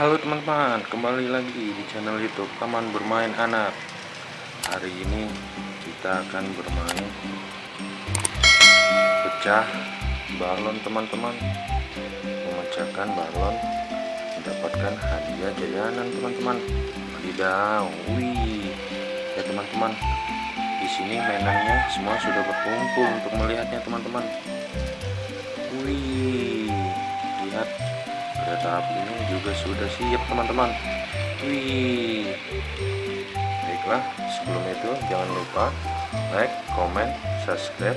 Halo teman-teman, kembali lagi di channel YouTube Taman Bermain Anak. Hari ini kita akan bermain pecah balon teman-teman. Memecahkan balon mendapatkan hadiah jajanan teman-teman. Wadidaw, wih. Ya teman-teman, di sini mainannya semua sudah berkumpul untuk melihatnya teman-teman. Wih, lihat kereta apinya juga sudah siap teman-teman. Wih. Baiklah sebelum itu jangan lupa like comment subscribe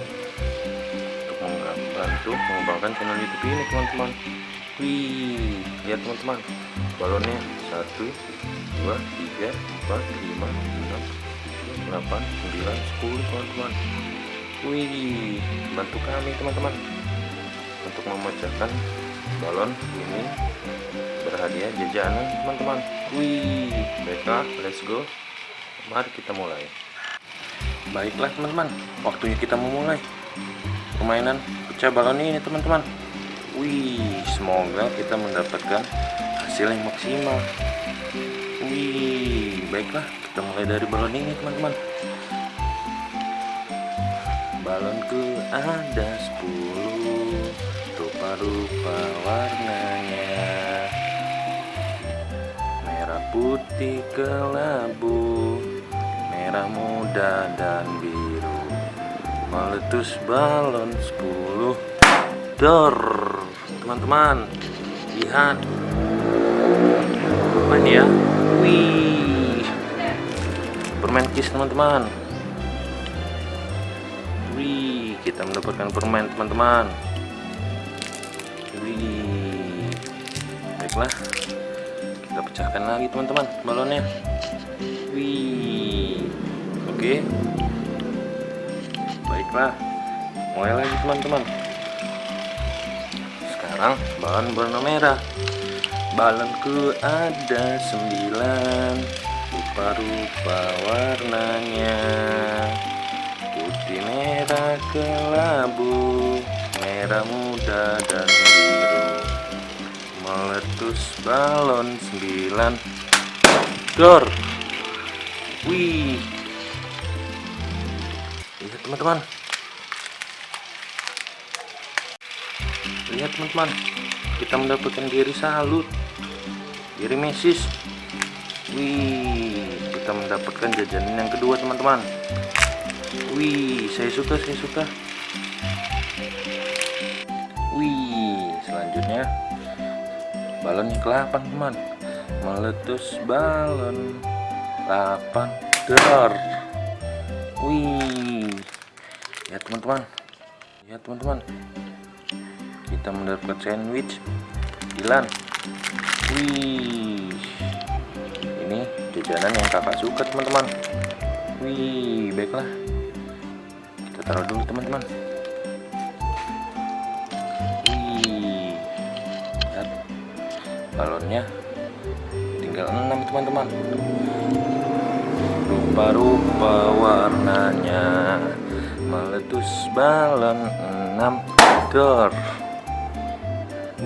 untuk membantu mengembangkan channel youtube ini teman-teman. Wih lihat teman-teman. Balonnya 1 2 3 4 5 6 7 8 9 10 teman-teman. Wih bantu kami teman-teman untuk memecahkan balon ini berhadiah jajanan teman-teman. Wih baiklah let's go. Mari kita mulai. Baiklah teman-teman. Waktunya kita memulai permainan pecah balon ini teman-teman. Wih semoga kita mendapatkan hasil yang maksimal. Wih baiklah. Kita mulai dari balon ini teman-teman. Balonku ada 10 rupa-rupa warnanya. Merah putih kelabu merah muda dan biru. Meletus balon 10 dor. Teman-teman lihat. Main ya? Wih. Permen kis teman-teman. Wih kita mendapatkan permen teman-teman baiklah kita pecahkan lagi teman-teman balonnya. Wih, oke, baiklah mulai lagi teman-teman. Sekarang balon warna merah. Balonku ada sembilan, rupa-rupa warnanya, putih merah kelabu merah muda dan biru meletus balon sembilan. Dor. Wih. Lihat teman-teman. Lihat teman-teman. Kita mendapatkan diri salut. Diri mesis wih kita mendapatkan jajanan yang kedua teman-teman. Wih saya suka saya suka. Wih, selanjutnya balon yang ke-8 teman. Meletus balon 8 dor. Wih, ya teman-teman, ya teman-teman, kita mendapatkan sandwich Dilan. Wih, ini jajanan yang kakak suka teman-teman. Wih, baiklah, kita taruh dulu teman-teman. Balonnya. Tinggal 6 teman-teman. Rupa-rupa warnanya. Meletus balon 6 dor.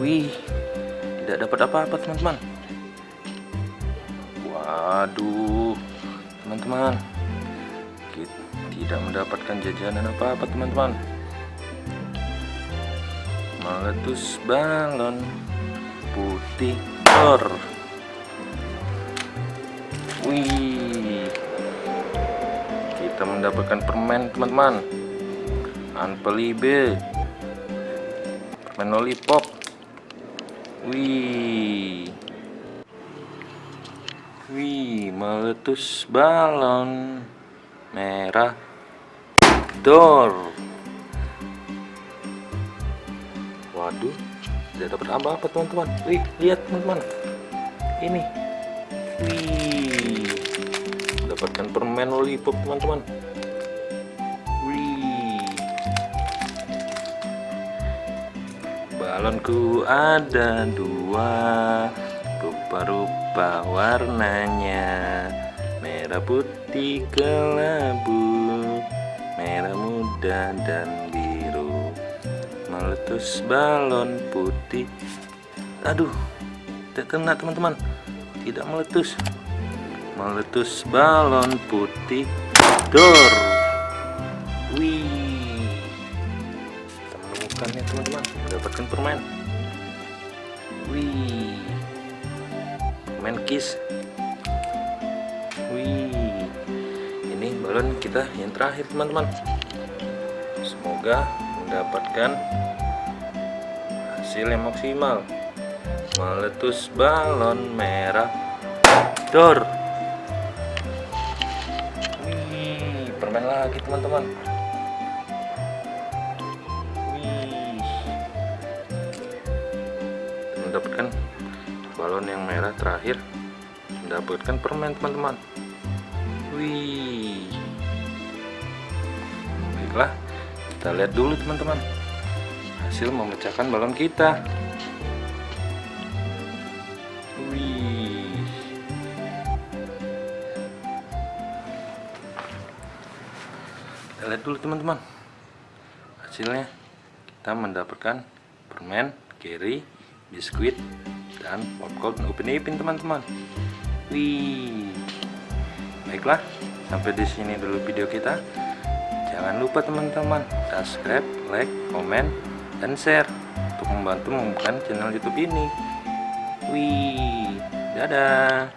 Wih tidak dapat apa-apa teman-teman. Waduh teman-teman. Tidak mendapatkan jajanan apa-apa teman-teman. Meletus balon putih dor wih. Kita mendapatkan permen teman-teman. Anpelibe permen lollipop. Wih. Wih meletus balon. Merah. Dor. Waduh tidak dapat apa-apa teman-teman wih lihat teman-teman. Ini. Wih. Mendapatkan permen lollipop teman-teman. Wih. Balonku ada dua. Rupa-rupa warnanya. Merah putih kelabu. Merah muda dan biru meletus balon putih. Aduh tidak kena teman-teman. Tidak meletus. Meletus balon putih. Dor. Wih. Kita menemukannya teman-teman. Mendapatkan permen wih. Permen kiss. Wih. Ini balon kita yang terakhir teman-teman. Semoga mendapatkan hasil yang maksimal. Meletus balon merah. Dor. Wih permen lagi teman-teman. Wih. Mendapatkan balon yang merah terakhir. Mendapatkan permen teman-teman. Wih. Baiklah kita lihat dulu teman-teman hasil memecahkan balon kita. Wih. Kita lihat dulu teman-teman hasilnya. Kita mendapatkan permen carry biskuit dan popcorn upin ipin teman-teman. Wih. Baiklah sampai di sini dulu video kita. Jangan lupa teman-teman subscribe like komen dan share untuk membantu membuka channel youtube ini. Wih dadah